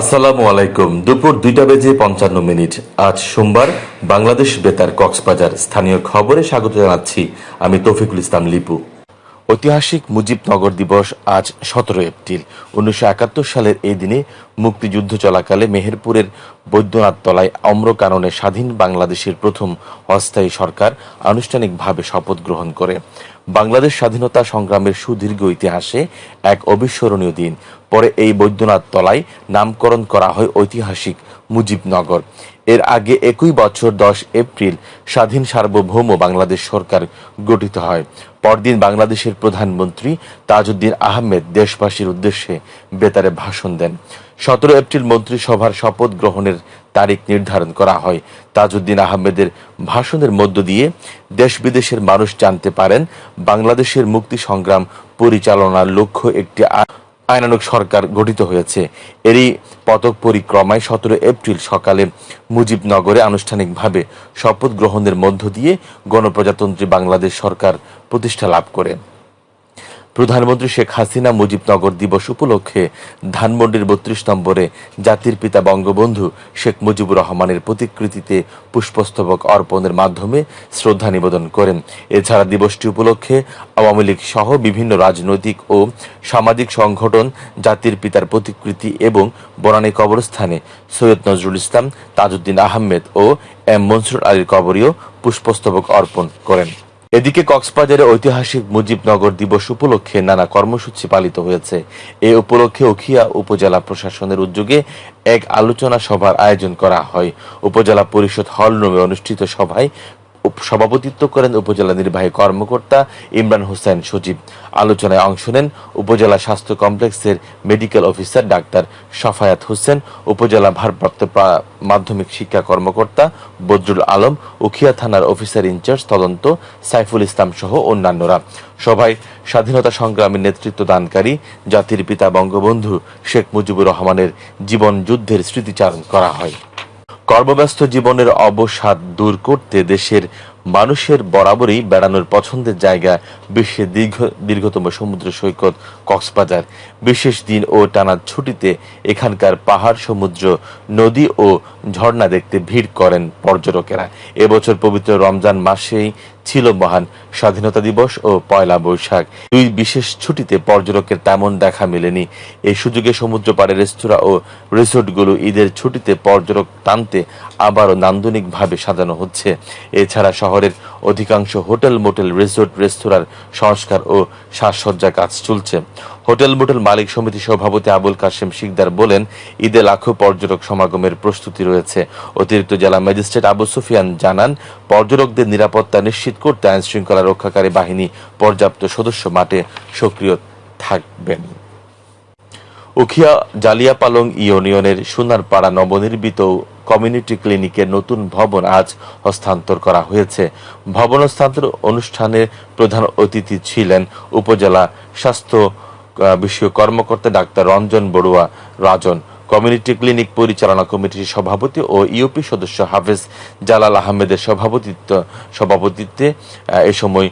আসসালামু আলাইকুম। দুপুর দুইটা বেজে পঞ্চান্ন মিনিট। আজ সোমবার বাংলাদেশ বেতার কক্সবাজার স্থানীয় খবরে স্বাগত জানাচ্ছি আমি তৌফিকুল ইসলাম লিপু। ঐতিহাসিক মুজিবনগর দিবস আজ সতেরো এপ্রিল। উনিশশো একাত্তর সালের এই দিনে মুক্তিযুদ্ধ চলাকালে মেহেরপুরের বৈদ্যনাথ তলায় অম্র কারণে স্বাধীন বাংলাদেশের প্রথম অস্থায়ী সরকার আনুষ্ঠানিকভাবে শপথ গ্রহণ করে। বাংলাদেশ স্বাধীনতা সংগ্রামের সুদীর্ঘ ইতিহাসে এক অবিস্মরণীয় দিন। পরে এই বৈদ্যনাথ তলায় নামকরণ করা হয় ঐতিহাসিক মুজিবনগর। এর আগে একই বছর দশ এপ্রিল স্বাধীন সার্বভৌম বাংলাদেশ সরকার গঠিত হয়। পরদিন বাংলাদেশের প্রধানমন্ত্রী তাজউদ্দিন আহমেদ দেশবাসীর উদ্দেশ্যে বেতারে ভাষণ দেন। সতেরো এপ্রিল মন্ত্রিসভার শপথ গ্রহণের তারিখ নির্ধারণ করা হয়। তাজউদ্দিন আহমেদের ভাষণের মধ্য দিয়ে দেশ বিদেশের মানুষ জানতে পারেন, বাংলাদেশের মুক্তি সংগ্রাম পরিচালনার লক্ষ্য একটি আ- আইনানুগ সরকার গঠিত হয়েছে। এরই পদক পরিক্রমায় সতেরো এপ্রিল সকালে মুজিবনগরে আনুষ্ঠানিকভাবে শপথ গ্রহণের মধ্য দিয়ে গণপ্রজাতন্ত্রী বাংলাদেশ সরকার প্রতিষ্ঠা লাভ করে। প্রধানমন্ত্রী শেখ হাসিনা মুজিবনগর দিবস উপলক্ষে ধানমন্ডির বত্রিশ নম্বরে জাতির পিতা বঙ্গবন্ধু শেখ মুজিবুর রহমানের প্রতিকৃতিতে পুষ্পস্তবক অর্পণের মাধ্যমে শ্রদ্ধা নিবেদন করেন। এছাড়া দিবসটি উপলক্ষে আওয়ামী লীগ সহ বিভিন্ন রাজনৈতিক ও সামাজিক সংগঠন জাতির পিতার প্রতিকৃতি এবং বনানী কবরস্থানে সৈয়দ নজরুল ইসলাম, তাজউদ্দিন আহমেদ ও এম মনসুর আলীর কবরীয় পুষ্পস্তবক অর্পণ করেন। এদিকে কক্সবাজারে ঐতিহাসিক মুজিবনগর দিবস উপলক্ষে নানা কর্মসূচি পালিত হয়েছে। এ উপলক্ষে উখিয়া উপজেলা প্রশাসনের উদ্যোগে এক আলোচনা সভার আয়োজন করা হয়। উপজেলা পরিষদ হল রুমে অনুষ্ঠিত সভায় সভাপতিত্ব করেন উপজেলা নির্বাহী কর্মকর্তা ইমরান হোসেন সজীব। আলোচনায় অংশ নেন উপজেলা স্বাস্থ্য কমপ্লেক্সের medical officer doctor Safayat Hossain, উপজেলা ভারপ্রাপ্ত মাধ্যমিক শিক্ষা কর্মকর্তা বদরুল আলম, উখিয়া থানার অফিসার ইনচার্জ তদন্ত, সাইফুল ইসলাম সহ অন্যান্যরা। সভায় স্বাধীনতা সংগ্রামের নেতৃত্ব দানকারী জাতির পিতা বঙ্গবন্ধু শেখ মুজিবুর রহমানের জীবন যুদ্ধের স্মৃতিচারণ করা হয়। কর্মব্যস্ত জীবনের অবসাদ দূর করতে দেশের মানুষের বরাবরই বেড়ানোর পছন্দের জায়গা বিশ্বের দীর্ঘ, দীর্ঘতম সমুদ্র সৈকত কক্সবাজার। বিশেষ দিন ও টানা ছুটিতে এখানকার পাহাড়, সমুদ্র, নদী ও ঝর্ণা দেখতে ভিড় করেন পর্যটকেরা। এবছর পবিত্র রমজান মাসেই ছিল মহান স্বাধীনতা দিবস ও পয়লা বৈশাখ। দুই বিশেষ ছুটিতে পর্যটকের তেমন দেখা মেলেনি। এই সুযোগে সমুদ্র পাড়ে রেস্তোরাঁ ও রিসোর্টগুলো ঈদের ছুটিতে পর্যটক টানতে আবারও নান্দনিকভাবে সাজানো হচ্ছে। এছাড়া শহরের অধিকাংশ হোটেল, মোটেল, রিসোর্ট, রেস্তোরাঁর সংস্কার ও সাজসজ্জা কাজ চলছে। হোটেল, মোটেল মালিক সমিতি সভাপতি আবুল কাশেম শিকদার বলেন, ঈদে লাখো পর্যটক সমাগমের প্রস্তুতি রয়েছে। অতিরিক্ত জেলা ম্যাজিস্ট্রেট আবু সুফিয়ান জানান, পর্যটকদের নিরাপত্তা নিশ্চিত করতে আইন শৃঙ্খলা রক্ষাকারী বাহিনী পর্যাপ্ত সদস্য মাঠে সক্রিয় থাকবেন। উখিয়া জালিয়াপালং ইউনিয়নের সোনারপাড়া নবনির্মিত কমিউনিটি ক্লিনিকের নতুন ভবন আজ হস্তান্তর করা হয়েছে। ভবন হস্তান্তর অনুষ্ঠানে প্রধান অতিথি ছিলেন উপজেলা স্বাস্থ্য আহ, বিষয়ক কর্মকর্তা doctor Ranjan Barua Rajan community clinic পরিচালনা কমিটির সভাপতি ও ইউপি সদস্য হাফেজ জালাল আহমেদের সভাপতিত্ব সভাপতিত্বে এ সময়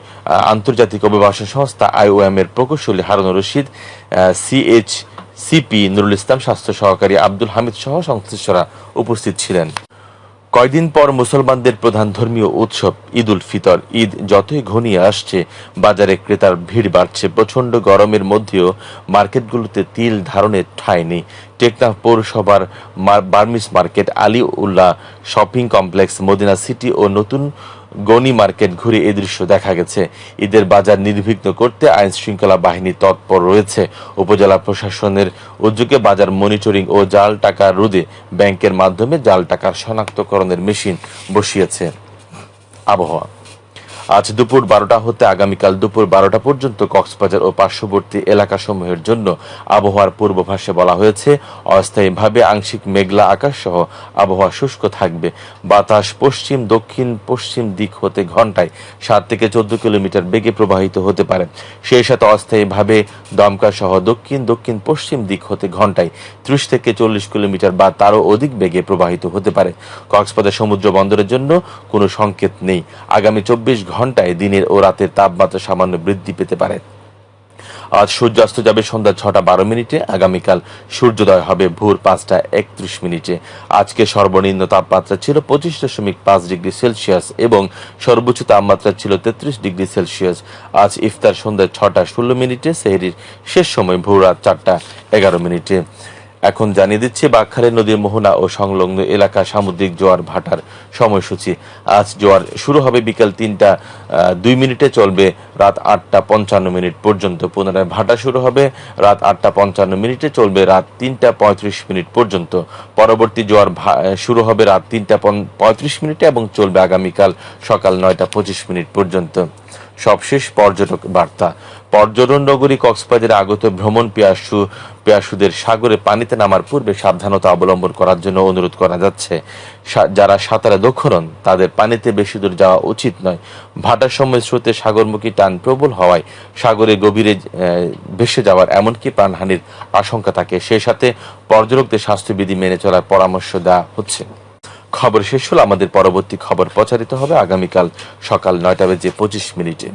আন্তর্জাতিক অভিবাসন সংস্থা আইওএম এর প্রকৌশলী হারুন রশিদ সিএইচ সিপি নুরুল ইসলাম স্বাস্থ্য সহকারী আব্দুল হামিদ সহ সংশ্লিষ্টরা উপস্থিত ছিলেন। কয়দিন পর মুসলমানদের প্রধান ধর্মীয় উৎসব ঈদ উল ফিতর। ঈদ যতই ঘনিয়ে আসছে, বাজারে ক্রেতার ভিড় বাড়ছে। প্রচণ্ড গরমের মধ্যেও মার্কেটগুলোতে তিল ধারণের ঠাঁই নেই। টেকনাফ পৌরসভার Burmese market Ali Ullah shopping complex, Madina city ও নতুন গনি মার্কেট ঘুরে এ দৃশ্য দেখা গেছে। ঈদের বাজার নির্বিঘ্ন করতে আইন শৃঙ্খলা বাহিনী তৎপর রয়েছে। উপজেলা প্রশাসনের উদ্যোগে বাজার মনিটরিং ও জাল টাকা রোধে ব্যাংকের মাধ্যমে জাল টাকার শনাক্তকরণের মেশিন বসিয়েছে। আবহাওয়া। আজ দুপুর বারোটা হতে আগামীকাল দুপুর বারোটা পর্যন্ত কক্সবাজার ও পার্শ্ববর্তী এলাকাসমূহের জন্য আবহাওয়ার পূর্বাভাসে বলা হয়েছে, অস্থায়ীভাবে আংশিক মেঘলা আকাশ সহ আবহাওয়া শুষ্ক থাকবে। বাতাস পশ্চিম, দক্ষিণ, পশ্চিম দিক হতে ঘন্টায় সাত থেকে চোদ্দ কিলোমিটার বেগে প্রবাহিত হতে পারে। সেই সাথে অস্থায়ীভাবে দমকা সহ দক্ষিণ দক্ষিণ, পশ্চিম দিক হতে ঘন্টায় ত্রিশ থেকে চল্লিশ কিলোমিটার বা তারও অধিক বেগে প্রবাহিত হতে পারে। কক্সবাজার সমুদ্র বন্দরের জন্য কোনো সংকেত নেই। আগামী চব্বিশ ঘন্টায় দিনের ও রাতের তাপমাত্রা সামান্য বৃদ্ধি পেতে পারে। আজ সূর্যাস্ত যাবে সন্ধ্যা ছটা বারো মিনিটে, আগামীকাল সূর্যোদয় হবে ভোর পাঁচটা একত্রিশ মিনিটে। আজকে সর্বনিম্ন তাপমাত্রা ছিল পঁচিশ দশমিক পাঁচ ডিগ্রি সেলসিয়াস এবং সর্বোচ্চ তাপমাত্রা ছিল তেত্রিশ ডিগ্রি সেলসিয়াস। আজ ইফতার সন্ধ্যা ছটা ষোলো মিনিটে, সেহরির শেষ সময় ভোর রাত চারটা এগারো মিনিটে। এখন জানিয়ে দিচ্ছি বাঘখালী নদীর মোহনা ও সংলগ্ন এলাকা সামুদ্রিক জোয়ার ভাটার সময়সূচি। আজ জোয়ার শুরু হবে বিকাল তিনটা দুই মিনিটে চলবে রাত আটটা পঞ্চান্ন মিনিট পর্যন্ত। পুনরায় ভাটা শুরু হবে রাত আটটা পঞ্চান্ন মিনিটে, চলবে রাত তিনটা পঁয়ত্রিশ মিনিট পর্যন্ত। পরবর্তী জোয়ার শুরু হবে রাত তিনটা পঁয়ত্রিশ মিনিটে এবং চলবে আগামীকাল সকাল নয়টা পঁচিশ মিনিট পর্যন্ত। সবশেষ পর্যটক বার্তা। পর্যটন নগরী কক্সবাজারে আগত ভ্রমণ পিয়াসু, পিয়াসুদের সাগরে পানিতে নামার পূর্বে সাবধানতা অবলম্বন করার জন্য অনুরোধ করা যাচ্ছে। সা- যারা সাঁতারে দক্ষ তাদের পানিতে বেশি দূর যাওয়া উচিত নয়। ভাটার সময় স্রোতে সাগরমুখী টান প্রবল হওয়ায় সাগরে গভীরে ভেসে যাওয়ার এমনকি প্রাণহানির আশঙ্কা থাকে। সেই সাথে পর্যটকদের স্বাস্থ্যবিধি মেনে চলার পরামর্শ দেওয়া হচ্ছে। খবর শেষ হলো আমাদের পরবর্তী খবর প্রচারিত হবে। আগামীকাল সকাল নয়টা বেজে পঁচিশ মিনিটে।